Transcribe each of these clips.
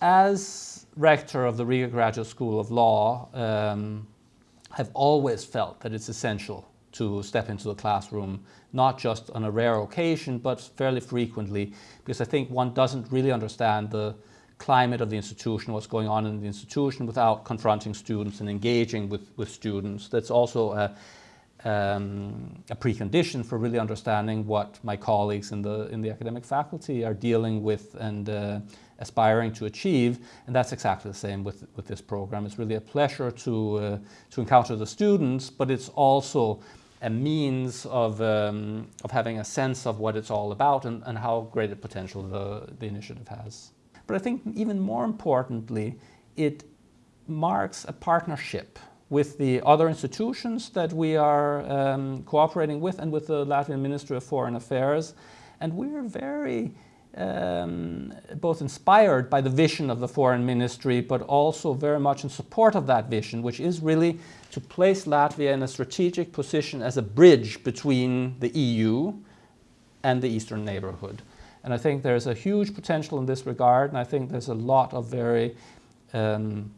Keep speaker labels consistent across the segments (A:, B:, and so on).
A: As rector of the Riga Graduate School of Law, um, I've always felt that it's essential to step into the classroom, not just on a rare occasion, but fairly frequently, because I think one doesn't really understand the climate of the institution, what's going on in the institution without confronting students and engaging with, with students. That's also a, um, a precondition for really understanding what my colleagues in the, in the academic faculty are dealing with and uh, aspiring to achieve. And that's exactly the same with, with this program. It's really a pleasure to, uh, to encounter the students, but it's also a means of, um, of having a sense of what it's all about and, and how great a potential the, the initiative has. But I think even more importantly, it marks a partnership with the other institutions that we are um, cooperating with and with the Latvian Ministry of Foreign Affairs. And we're very um, both inspired by the vision of the Foreign Ministry, but also very much in support of that vision, which is really to place Latvia in a strategic position as a bridge between the EU and the Eastern neighborhood. And I think there's a huge potential in this regard, and I think there's a lot of very um,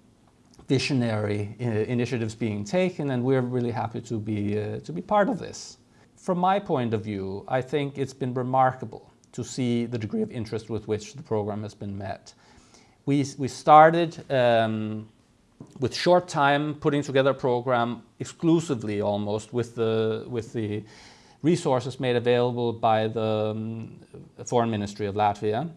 A: visionary uh, initiatives being taken and we're really happy to be, uh, to be part of this. From my point of view, I think it's been remarkable to see the degree of interest with which the program has been met. We, we started um, with short time putting together a program exclusively almost with the, with the resources made available by the um, Foreign Ministry of Latvia.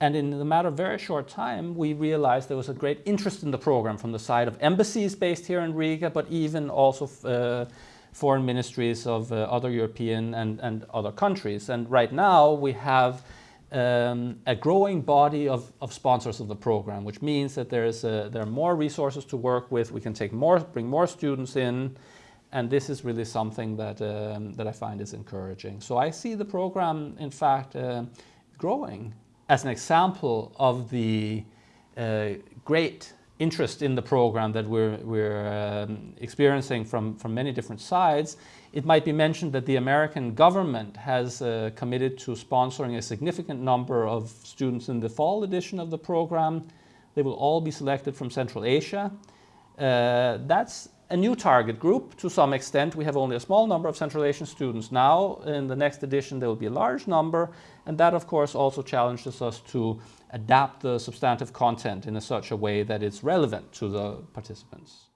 A: And in the matter of very short time, we realized there was a great interest in the program from the side of embassies based here in Riga, but even also uh, foreign ministries of uh, other European and, and other countries. And right now we have um, a growing body of, of, sponsors of the program, which means that there, is a, there are more resources to work with. We can take more, bring more students in. And this is really something that, um, that I find is encouraging. So I see the program, in fact, uh, growing as an example of the uh, great interest in the program that we're, we're um, experiencing from, from many different sides, it might be mentioned that the American government has uh, committed to sponsoring a significant number of students in the fall edition of the program. They will all be selected from Central Asia. Uh, that's a new target group to some extent. We have only a small number of Central Asian students now. In the next edition there will be a large number and that of course also challenges us to adapt the substantive content in a such a way that it's relevant to the participants.